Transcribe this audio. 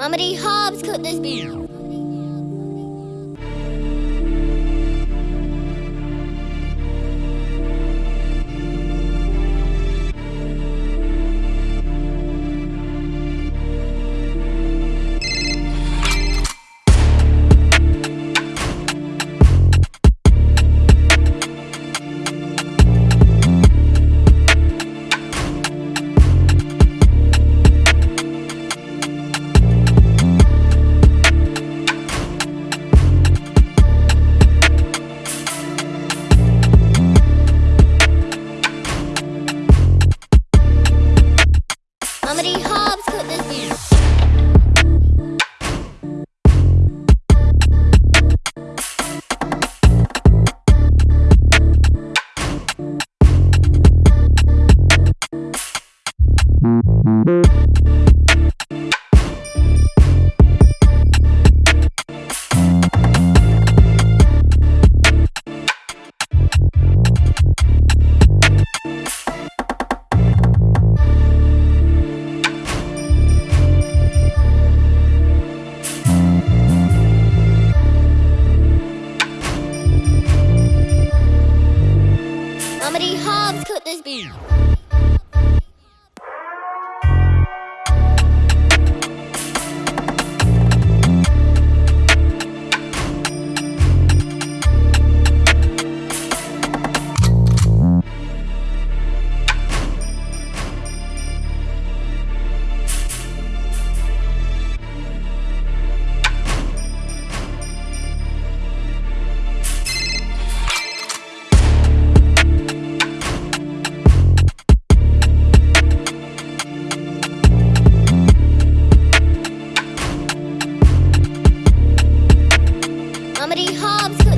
Amity Hobbs cooked this beef. Cooked this beef. Amity Hobbs.